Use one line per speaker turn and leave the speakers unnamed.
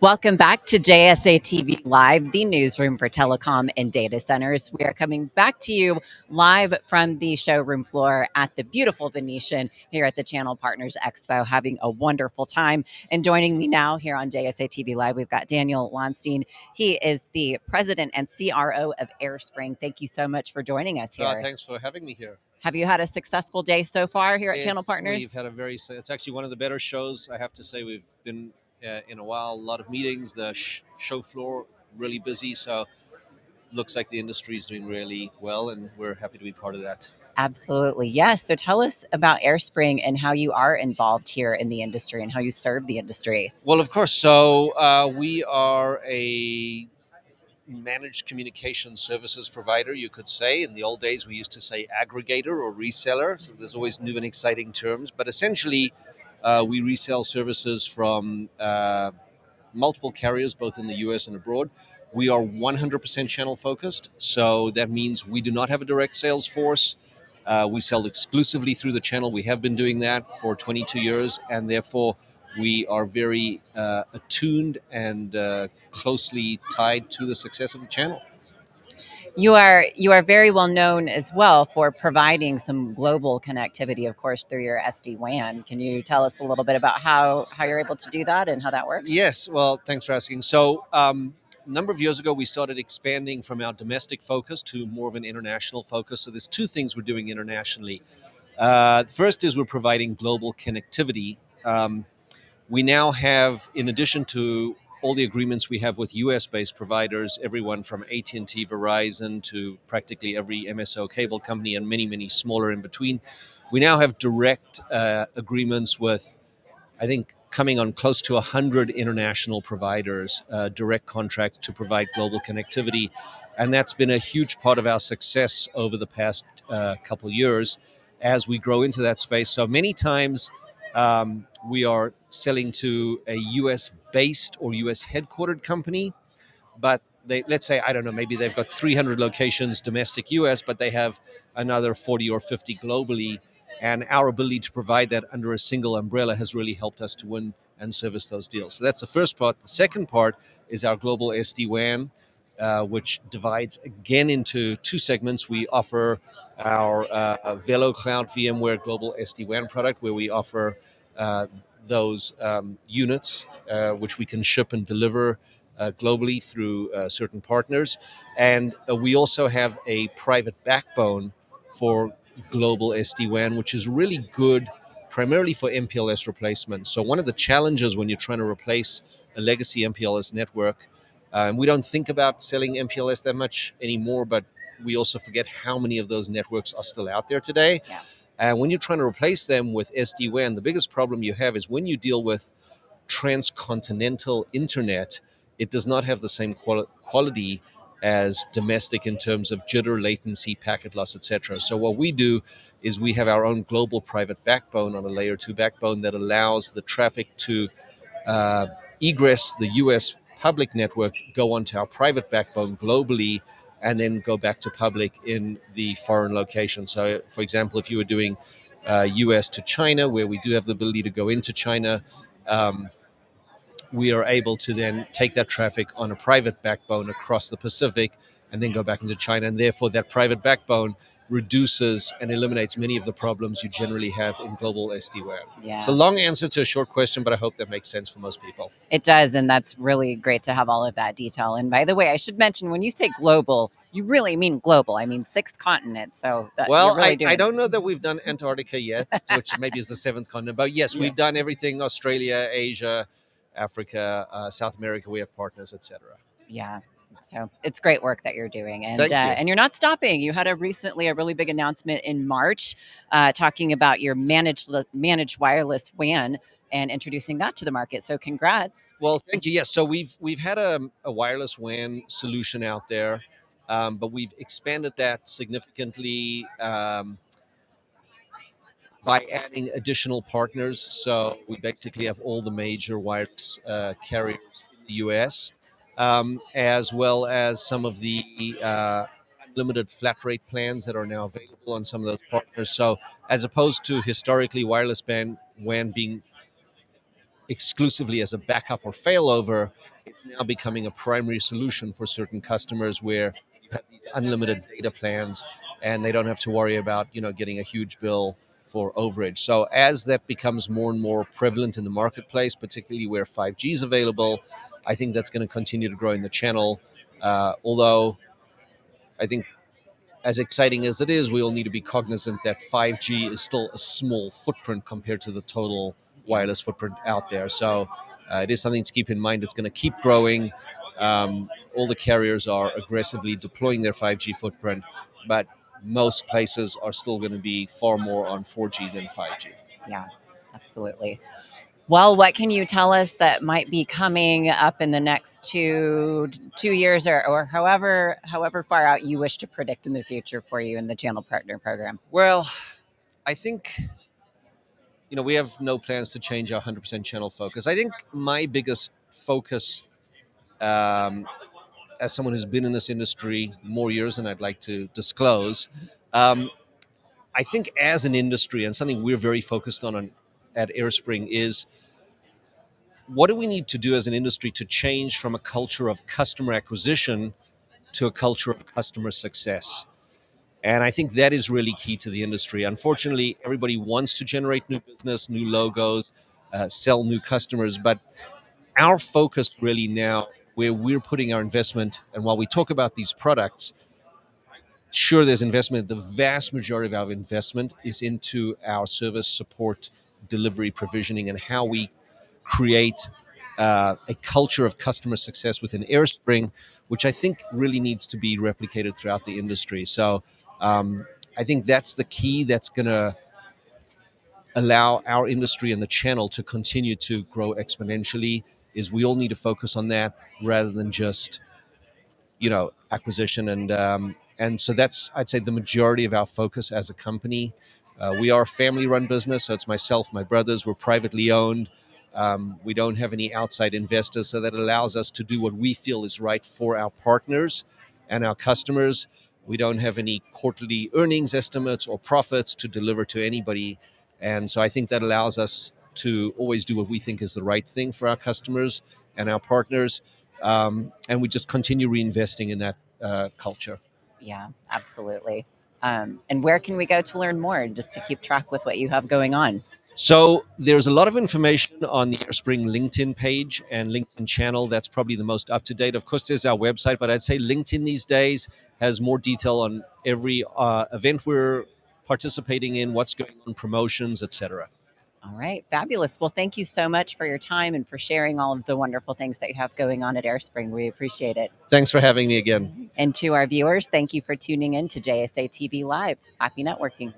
Welcome back to JSA TV Live, the newsroom for telecom and data centers. We are coming back to you live from the showroom floor at the beautiful Venetian here at the Channel Partners Expo, having a wonderful time. And joining me now here on JSA TV Live, we've got Daniel Wonstein. He is the president and CRO of AirSpring. Thank you so much for joining us here.
Uh, thanks for having me here.
Have you had a successful day so far here at
It's-
Channel Partners?
We've had a very. It's actually one of the better shows. I have to say we've been uh, in a while. A lot of meetings. The sh- show floor really busy. So looks like the industry is doing really well, and we're happy to be part of that.
Absolutely. Yes. So tell us about AirSpring and how you are involved here in the industry and how you serve the industry.
Well, of course. So uh, we are a managed communication services provider, you could say. In the old days, we used to say aggregator or reseller. So there's always new and exciting terms. But essentially, uh, we resell services from uh, multiple carriers, both in the US and abroad. We are 100% channel focused. So that means we do not have a direct sales force. Uh, we sell exclusively through the channel. We have been doing that for 22 years, and therefore we are very uh, attuned and uh, closely tied to the success of the channel.
You are you are very well known as well for providing some global connectivity, of course, through your SD WAN. Can you tell us a little bit about how how you're able to do that and how that works?
Yes, well, thanks for asking. So, um, a number of years ago, we started expanding from our domestic focus to more of an international focus. So, there's two things we're doing internationally. Uh, first is we're providing global connectivity. Um, we now have, in addition to all the agreements we have with US-based providers, everyone from AT&T, Verizon to practically every MSO cable company and many, many smaller in between, we now have direct uh, agreements with, I think, coming on close to 100 international providers, uh, direct contracts to provide global connectivity. And that's been a huge part of our success over the past uh, couple years as we grow into that space. So many times um, we are selling to a US based or US headquartered company, but they, let's say, I don't know, maybe they've got 300 locations domestic US, but they have another 40 or 50 globally. And our ability to provide that under a single umbrella has really helped us to win and service those deals. So that's the first part. The second part is our global SD WAN, uh, which divides again into two segments. We offer our uh, VeloCloud VMware Global SD WAN product, where we offer uh, those um, units, uh, which we can ship and deliver uh, globally through uh, certain partners. And uh, we also have a private backbone for global SD WAN, which is really good primarily for MPLS replacement. So, one of the challenges when you're trying to replace a legacy MPLS network, and we don't think about selling MPLS that much anymore, but we also forget how many of those networks are still out there today.
Yeah.
And when you're trying to replace them with SD WAN, the biggest problem you have is when you deal with transcontinental internet, it does not have the same quali- quality as domestic in terms of jitter, latency, packet loss, etc. So what we do is we have our own global private backbone on a layer two backbone that allows the traffic to uh, egress the U.S. public network, go onto our private backbone globally, and then go back to public in the foreign location. So, for example, if you were doing uh, US to China, where we do have the ability to go into China, um, we are able to then take that traffic on a private backbone across the Pacific and then go back into China. And therefore, that private backbone reduces and eliminates many of the problems you generally have in global SD WAN.
Yeah.
It's a long answer to a short question, but I hope that makes sense for most people.
It does, and that's really great to have all of that detail. And by the way, I should mention when you say global, you really mean global. I mean six continents. So that,
Well,
really
I,
doing
I don't know that we've done Antarctica yet, which maybe is the seventh continent. But yes,
Yeah.
we've done everything: Australia, Asia, Africa, uh, South America. We have partners, etc.
Yeah. So it's great work that you're doing, and uh,
you.
and you're not stopping. You had a recently a really big announcement in March, uh, talking about your managed managed wireless WAN and introducing that to the market. So congrats.
Well, thank you. Yes, so we've we've had a, a wireless WAN solution out there, um, but we've expanded that significantly um, by adding additional partners. So we basically have all the major wireless uh, carriers in the U.S. Um, as well as some of the uh, unlimited flat rate plans that are now available on some of those partners. So as opposed to historically wireless band WAN being exclusively as a backup or failover. It's now becoming a primary solution for certain customers where you have these unlimited data plans and they don't have to worry about you know getting a huge bill for overage. So as that becomes more and more prevalent in the marketplace, particularly where 5G is available, I think that's going to continue to grow in the channel. Uh, although I think as exciting as it is, we all need to be cognizant that 5G is still a small footprint compared to the total wireless footprint out there. So uh, it is something to keep in mind. It's going to keep growing. Um, all the carriers are aggressively deploying their 5G footprint, but most places are still going to be far more on 4G than 5G.
Yeah, absolutely. Well, what can you tell us that might be coming up in the next two two years, or, or however however far out you wish to predict in the future for you in the channel partner program?
Well, I think you know we have no plans to change our 100% channel focus. I think my biggest focus um, as someone who's been in this industry more years than I'd like to disclose, um, I think as an industry and something we're very focused on, on at AirSpring is what do we need to do as an industry to change from a culture of customer acquisition to a culture of customer success? And I think that is really key to the industry. Unfortunately, everybody wants to generate new business, new logos, uh, sell new customers, but our focus really now where we're putting our investment. And while we talk about these products, sure, there's investment. The vast majority of our investment is into our service support, delivery, provisioning, and how we create uh, a culture of customer success within AirSpring, which I think really needs to be replicated throughout the industry. So um, I think that's the key that's going to allow our industry and the channel to continue to grow exponentially is we all need to focus on that rather than just you know acquisition and um, and so that's I'd say the majority of our focus as a company. Uh, we are a family-run business, so it's myself, my brothers. We're privately owned. Um, we don't have any outside investors, so that allows us to do what we feel is right for our partners and our customers. We don't have any quarterly earnings estimates or profits to deliver to anybody, and so I think that allows us to always do what we think is the right thing for our customers and our partners. Um, and we just continue reinvesting in that uh, culture.
Yeah, absolutely. Um, and where can we go to learn more just to keep track with what you have going on?
So there's a lot of information on the AirSpring LinkedIn page and LinkedIn channel. That's probably the most up to date. Of course, there's our website, but I'd say LinkedIn these days has more detail on every uh, event we're participating in, what's going on, promotions, etc.
All right, fabulous. Well, thank you so much for your time and for sharing all of the wonderful things that you have going on at AirSpring. We appreciate it.
Thanks for having me again.
And to our viewers, thank you for tuning in to JSA TV Live. Happy networking.